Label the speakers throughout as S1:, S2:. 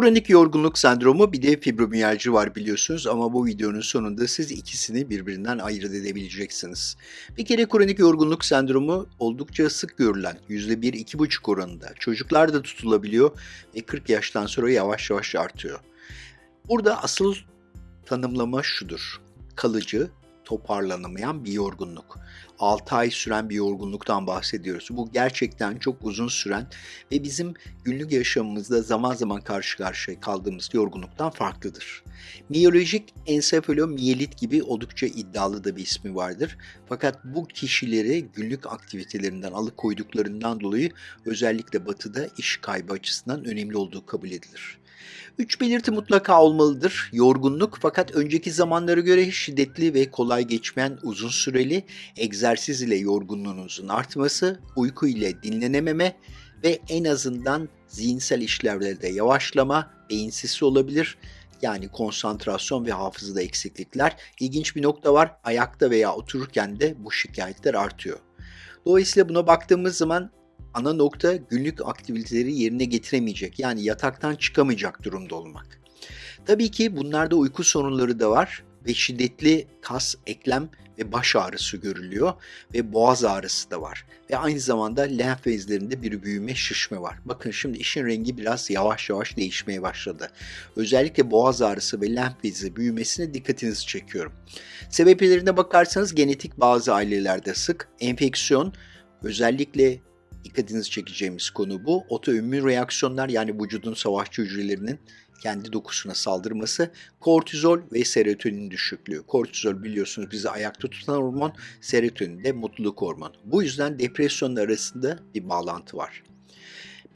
S1: Kronik yorgunluk sendromu bir de fibromiyalji var biliyorsunuz ama bu videonun sonunda siz ikisini birbirinden ayırt edebileceksiniz. Bir kere kronik yorgunluk sendromu oldukça sık görülen %1-2,5 oranında çocuklarda tutulabiliyor ve 40 yaştan sonra yavaş yavaş artıyor. Burada asıl tanımlama şudur. Kalıcı, toparlanamayan bir yorgunluk. 6 ay süren bir yorgunluktan bahsediyoruz. Bu gerçekten çok uzun süren ve bizim günlük yaşamımızda zaman zaman karşı karşıya kaldığımız yorgunluktan farklıdır. Miyolojik ensefalomiyelit gibi oldukça iddialı da bir ismi vardır. Fakat bu kişileri günlük aktivitelerinden alıkoyduklarından dolayı özellikle batıda iş kaybı açısından önemli olduğu kabul edilir. Üç belirti mutlaka olmalıdır. Yorgunluk fakat önceki zamanlara göre şiddetli ve kolay geçmeyen uzun süreli egzersiz ile yorgunluğunuzun artması, uyku ile dinlenememe ve en azından zihinsel işlevlerde yavaşlama, beyinsizsi olabilir. Yani konsantrasyon ve hafızada eksiklikler. İlginç bir nokta var. Ayakta veya otururken de bu şikayetler artıyor. Dolayısıyla buna baktığımız zaman ana nokta günlük aktiviteleri yerine getiremeyecek yani yataktan çıkamayacak durumda olmak. Tabii ki bunlarda uyku sorunları da var ve şiddetli kas, eklem ve baş ağrısı görülüyor ve boğaz ağrısı da var. Ve aynı zamanda lenf bezlerinde bir büyüme, şişme var. Bakın şimdi işin rengi biraz yavaş yavaş değişmeye başladı. Özellikle boğaz ağrısı ve lenf bezi büyümesine dikkatinizi çekiyorum. Sebeplerine bakarsanız genetik bazı ailelerde sık, enfeksiyon, özellikle dikkatinizi çekeceğimiz konu bu. Otoimmün reaksiyonlar yani vücudun savaşçı hücrelerinin kendi dokusuna saldırması, kortizol ve serotonin düşüklüğü. Kortizol biliyorsunuz bizi ayakta tutan hormon, serotonin de mutluluk hormonu. Bu yüzden depresyonla arasında bir bağlantı var.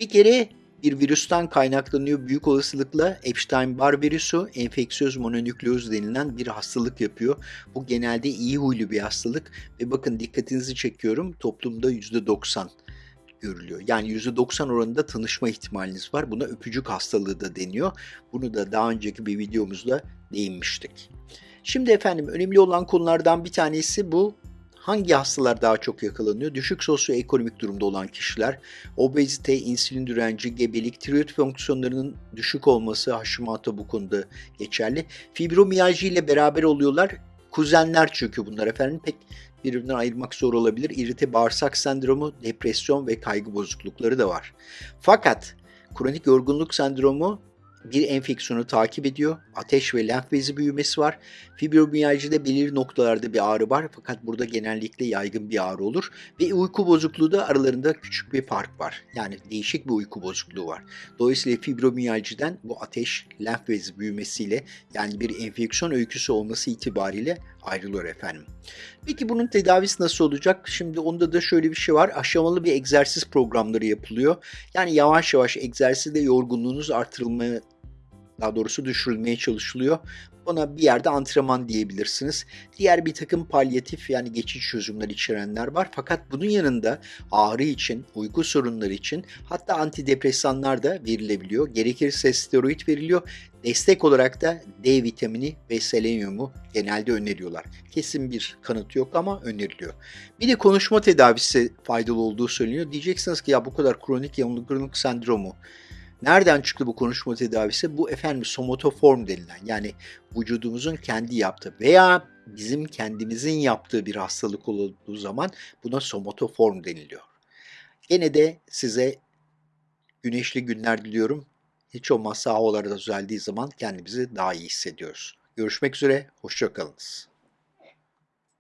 S1: Bir kere bir virüsten kaynaklanıyor büyük olasılıkla Epstein-Barr virüsü enfeksiyöz mononükleoz denilen bir hastalık yapıyor. Bu genelde iyi huylu bir hastalık ve bakın dikkatinizi çekiyorum toplumda %90 görülüyor. Yani %90 oranında tanışma ihtimaliniz var. Buna öpücük hastalığı da deniyor. Bunu da daha önceki bir videomuzda değinmiştik. Şimdi efendim önemli olan konulardan bir tanesi bu hangi hastalar daha çok yakalanıyor? Düşük sosyoekonomik durumda olan kişiler, obezite, insülin direnci, gebelik, tiroid fonksiyonlarının düşük olması Hashimoto bu konuda geçerli. Fibromiyalji ile beraber oluyorlar. Kuzenler çünkü bunlar efendim pek birbirinden ayırmak zor olabilir. İrite bağırsak sendromu, depresyon ve kaygı bozuklukları da var. Fakat kronik yorgunluk sendromu bir enfeksiyonu takip ediyor. Ateş ve lenf bezi büyümesi var. Fibromiyajide belirli noktalarda bir ağrı var fakat burada genellikle yaygın bir ağrı olur. Ve uyku bozukluğu da aralarında küçük bir fark var. Yani değişik bir uyku bozukluğu var. Dolayısıyla fibromiyajiden bu ateş, lenf bezi büyümesiyle yani bir enfeksiyon öyküsü olması itibariyle ayrılıyor efendim. Peki bunun tedavisi nasıl olacak? Şimdi onda da şöyle bir şey var. Aşamalı bir egzersiz programları yapılıyor. Yani yavaş yavaş egzersizde yorgunluğunuz artırılmaya daha doğrusu düşürülmeye çalışılıyor. Buna bir yerde antrenman diyebilirsiniz. Diğer bir takım palyatif yani geçici çözümler içerenler var. Fakat bunun yanında ağrı için, uyku sorunları için hatta antidepresanlar da verilebiliyor. Gerekirse steroid veriliyor. Destek olarak da D vitamini ve selenyumu genelde öneriyorlar. Kesin bir kanıt yok ama öneriliyor. Bir de konuşma tedavisi faydalı olduğu söyleniyor. Diyeceksiniz ki ya bu kadar kronik yanılgınlık sendromu Nereden çıktı bu konuşma tedavisi? Bu efendim somatoform denilen yani vücudumuzun kendi yaptığı veya bizim kendimizin yaptığı bir hastalık olduğu zaman buna somatoform deniliyor. Gene de size güneşli günler diliyorum. Hiç olmazsa havalar da düzeldiği zaman kendimizi daha iyi hissediyoruz. Görüşmek üzere, hoşçakalınız.